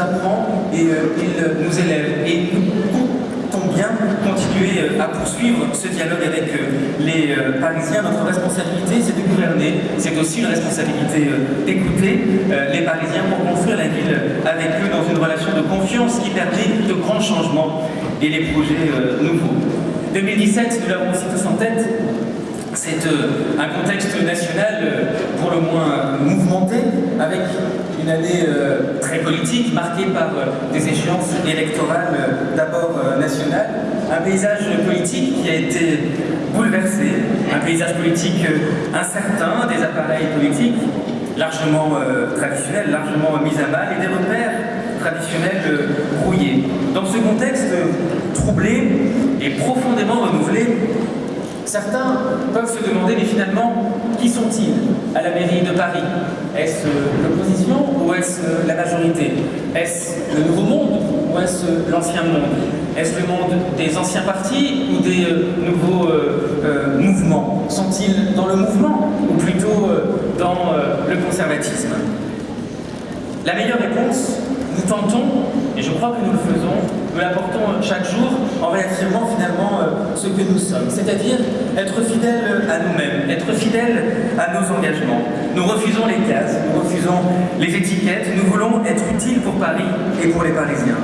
apprend et il nous élève. Et nous comptons bien continuer à poursuivre ce dialogue avec les Parisiens. Notre responsabilité, c'est de gouverner. C'est aussi une responsabilité d'écouter les Parisiens pour construire la ville avec eux dans une relation de confiance qui permet de grands changements et les projets nouveaux. 2017, nous l'avons aussi tous en tête, c'est euh, un contexte national euh, pour le moins avec une année euh, très politique, marquée par des échéances électorales d'abord nationales, un paysage politique qui a été bouleversé, un paysage politique incertain, des appareils politiques largement traditionnels, largement mis à mal, et des repères traditionnels brouillés. Dans ce contexte troublé et profondément renouvelé, Certains peuvent se demander, mais finalement, qui sont-ils? À la mairie de Paris. Est-ce l'opposition ou est-ce la majorité? Est-ce le nouveau monde ou est-ce l'ancien monde? Est-ce le monde des anciens partis ou des euh, nouveaux euh, euh, mouvements? Sont-ils dans le mouvement ou plutôt dans le conservatisme? La meilleure réponse, nous tentons, et je crois que nous le faisons, nous l'apportons chaque jour en euh, ce que nous sommes, c'est-à-dire être fidèles à nous-mêmes, être fidèles à nos engagements. Nous refusons les cases, nous refusons les étiquettes, nous voulons être utiles pour Paris et pour les Parisiens.